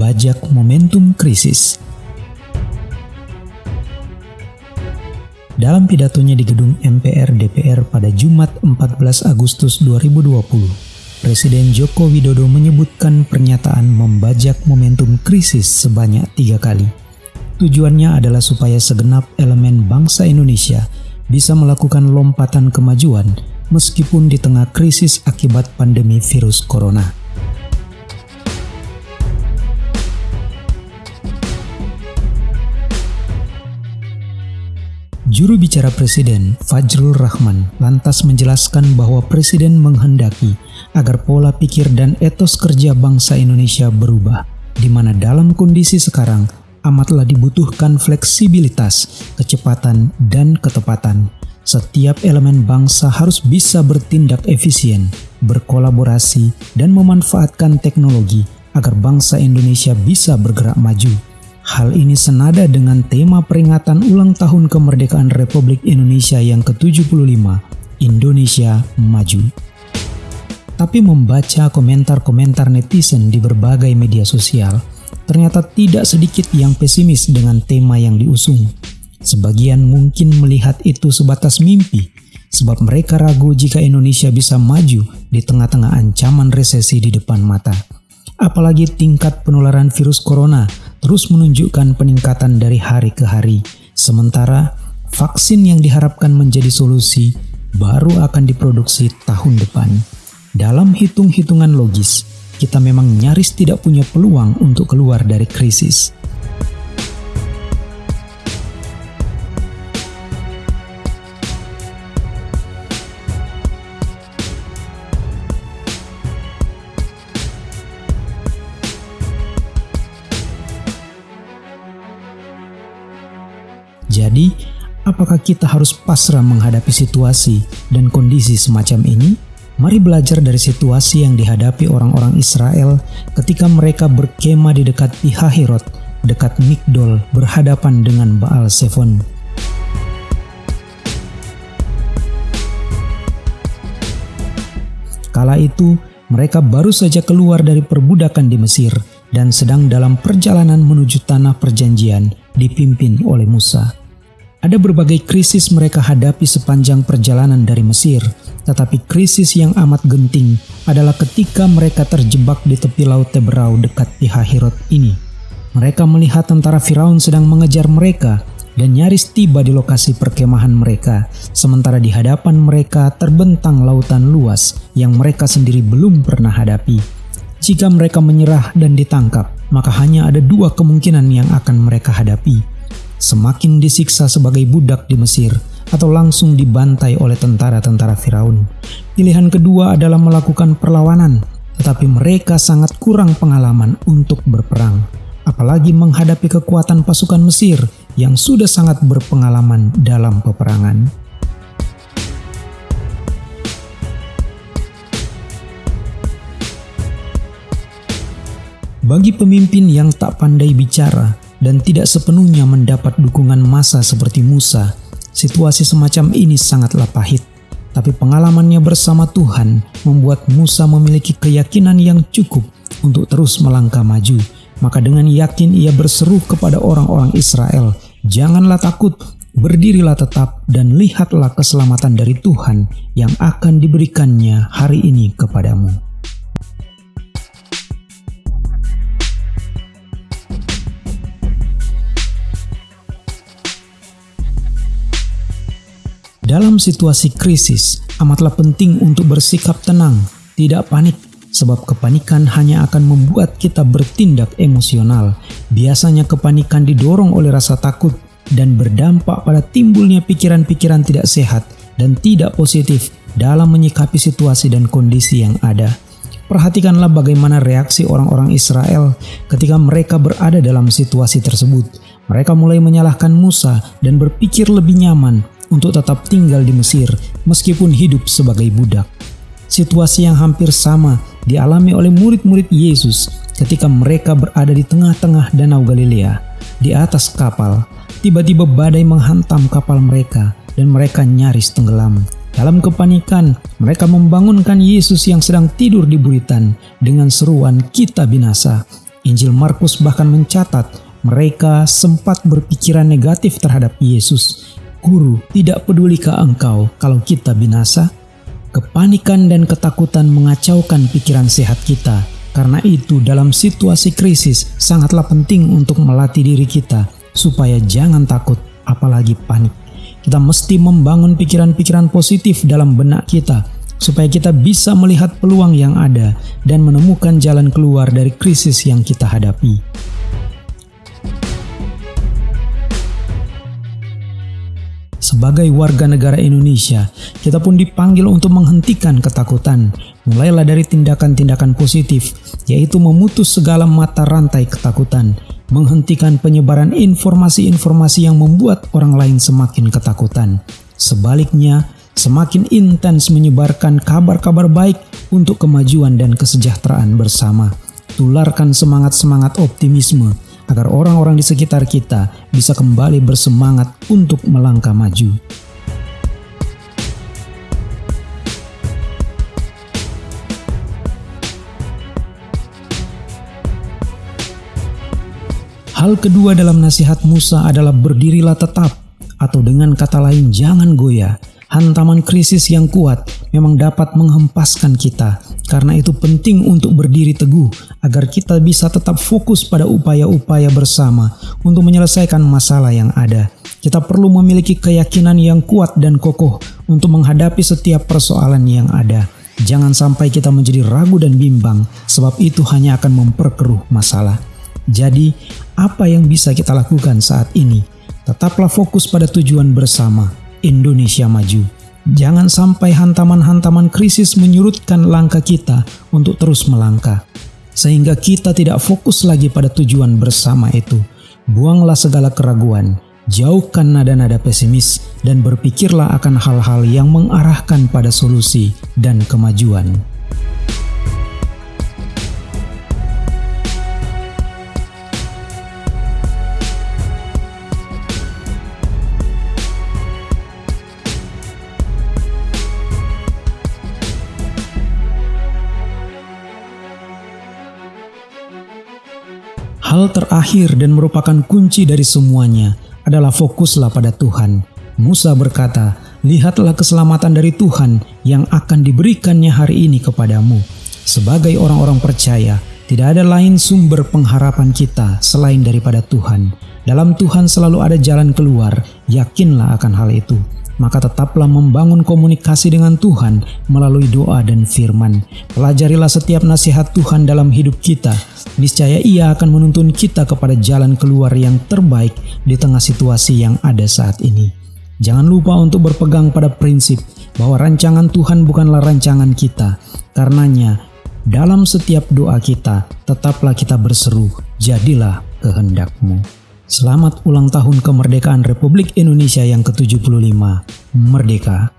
Bajak Momentum Krisis. Dalam pidatonya di gedung MPR DPR pada Jumat 14 Agustus 2020, Presiden Joko Widodo menyebutkan pernyataan membajak momentum krisis sebanyak tiga kali. Tujuannya adalah supaya segenap elemen bangsa Indonesia bisa melakukan lompatan kemajuan meskipun di tengah krisis akibat pandemi virus corona. Juru bicara Presiden, Fajrul Rahman, lantas menjelaskan bahwa Presiden menghendaki agar pola pikir dan etos kerja bangsa Indonesia berubah, di mana dalam kondisi sekarang amatlah dibutuhkan fleksibilitas, kecepatan, dan ketepatan. Setiap elemen bangsa harus bisa bertindak efisien, berkolaborasi, dan memanfaatkan teknologi agar bangsa Indonesia bisa bergerak maju Hal ini senada dengan tema peringatan ulang tahun kemerdekaan Republik Indonesia yang ke-75, Indonesia Maju. Tapi membaca komentar-komentar netizen di berbagai media sosial, ternyata tidak sedikit yang pesimis dengan tema yang diusung. Sebagian mungkin melihat itu sebatas mimpi, sebab mereka ragu jika Indonesia bisa maju di tengah-tengah ancaman resesi di depan mata. Apalagi tingkat penularan virus corona terus menunjukkan peningkatan dari hari ke hari. Sementara vaksin yang diharapkan menjadi solusi baru akan diproduksi tahun depan. Dalam hitung-hitungan logis, kita memang nyaris tidak punya peluang untuk keluar dari krisis. Jadi, apakah kita harus pasrah menghadapi situasi dan kondisi semacam ini? Mari belajar dari situasi yang dihadapi orang-orang Israel ketika mereka berkemah di dekat Pihahirot, dekat Migdol, berhadapan dengan Baal Sefon. Kala itu, mereka baru saja keluar dari perbudakan di Mesir dan sedang dalam perjalanan menuju tanah perjanjian dipimpin oleh Musa. Ada berbagai krisis mereka hadapi sepanjang perjalanan dari Mesir, tetapi krisis yang amat genting adalah ketika mereka terjebak di tepi laut Teberau dekat Pihahirot ini. Mereka melihat tentara Firaun sedang mengejar mereka dan nyaris tiba di lokasi perkemahan mereka, sementara di hadapan mereka terbentang lautan luas yang mereka sendiri belum pernah hadapi. Jika mereka menyerah dan ditangkap, maka hanya ada dua kemungkinan yang akan mereka hadapi, semakin disiksa sebagai budak di Mesir atau langsung dibantai oleh tentara-tentara Firaun. Pilihan kedua adalah melakukan perlawanan, tetapi mereka sangat kurang pengalaman untuk berperang, apalagi menghadapi kekuatan pasukan Mesir yang sudah sangat berpengalaman dalam peperangan. Bagi pemimpin yang tak pandai bicara, dan tidak sepenuhnya mendapat dukungan massa seperti Musa, situasi semacam ini sangatlah pahit. Tapi pengalamannya bersama Tuhan membuat Musa memiliki keyakinan yang cukup untuk terus melangkah maju. Maka dengan yakin ia berseru kepada orang-orang Israel, Janganlah takut, berdirilah tetap dan lihatlah keselamatan dari Tuhan yang akan diberikannya hari ini kepadamu. Dalam situasi krisis, amatlah penting untuk bersikap tenang, tidak panik, sebab kepanikan hanya akan membuat kita bertindak emosional. Biasanya kepanikan didorong oleh rasa takut dan berdampak pada timbulnya pikiran-pikiran tidak sehat dan tidak positif dalam menyikapi situasi dan kondisi yang ada. Perhatikanlah bagaimana reaksi orang-orang Israel ketika mereka berada dalam situasi tersebut. Mereka mulai menyalahkan Musa dan berpikir lebih nyaman untuk tetap tinggal di Mesir meskipun hidup sebagai budak. Situasi yang hampir sama dialami oleh murid-murid Yesus ketika mereka berada di tengah-tengah Danau Galilea. Di atas kapal, tiba-tiba badai menghantam kapal mereka dan mereka nyaris tenggelam. Dalam kepanikan, mereka membangunkan Yesus yang sedang tidur di buritan dengan seruan kita binasa. Injil Markus bahkan mencatat mereka sempat berpikiran negatif terhadap Yesus. Guru, tidak pedulikah engkau kalau kita binasa? Kepanikan dan ketakutan mengacaukan pikiran sehat kita. Karena itu dalam situasi krisis sangatlah penting untuk melatih diri kita supaya jangan takut apalagi panik. Kita mesti membangun pikiran-pikiran positif dalam benak kita supaya kita bisa melihat peluang yang ada dan menemukan jalan keluar dari krisis yang kita hadapi. Sebagai warga negara Indonesia, kita pun dipanggil untuk menghentikan ketakutan. Mulailah dari tindakan-tindakan positif, yaitu memutus segala mata rantai ketakutan, menghentikan penyebaran informasi-informasi yang membuat orang lain semakin ketakutan. Sebaliknya, semakin intens menyebarkan kabar-kabar baik untuk kemajuan dan kesejahteraan bersama. Tularkan semangat-semangat optimisme agar orang-orang di sekitar kita bisa kembali bersemangat untuk melangkah maju. Hal kedua dalam nasihat Musa adalah berdirilah tetap, atau dengan kata lain jangan goyah hantaman krisis yang kuat memang dapat menghempaskan kita. Karena itu penting untuk berdiri teguh agar kita bisa tetap fokus pada upaya-upaya bersama untuk menyelesaikan masalah yang ada. Kita perlu memiliki keyakinan yang kuat dan kokoh untuk menghadapi setiap persoalan yang ada. Jangan sampai kita menjadi ragu dan bimbang, sebab itu hanya akan memperkeruh masalah. Jadi, apa yang bisa kita lakukan saat ini? Tetaplah fokus pada tujuan bersama, Indonesia Maju. Jangan sampai hantaman-hantaman krisis menyurutkan langkah kita untuk terus melangkah. Sehingga kita tidak fokus lagi pada tujuan bersama itu. Buanglah segala keraguan, jauhkan nada-nada pesimis, dan berpikirlah akan hal-hal yang mengarahkan pada solusi dan kemajuan. Hal terakhir dan merupakan kunci dari semuanya adalah fokuslah pada Tuhan. Musa berkata, "Lihatlah keselamatan dari Tuhan yang akan diberikannya hari ini kepadamu." Sebagai orang-orang percaya, tidak ada lain sumber pengharapan kita selain daripada Tuhan. Dalam Tuhan selalu ada jalan keluar, yakinlah akan hal itu maka tetaplah membangun komunikasi dengan Tuhan melalui doa dan firman. Pelajarilah setiap nasihat Tuhan dalam hidup kita. Niscaya ia akan menuntun kita kepada jalan keluar yang terbaik di tengah situasi yang ada saat ini. Jangan lupa untuk berpegang pada prinsip bahwa rancangan Tuhan bukanlah rancangan kita. Karenanya, dalam setiap doa kita, tetaplah kita berseru, jadilah kehendakmu. Selamat ulang tahun kemerdekaan Republik Indonesia yang ke-75. Merdeka!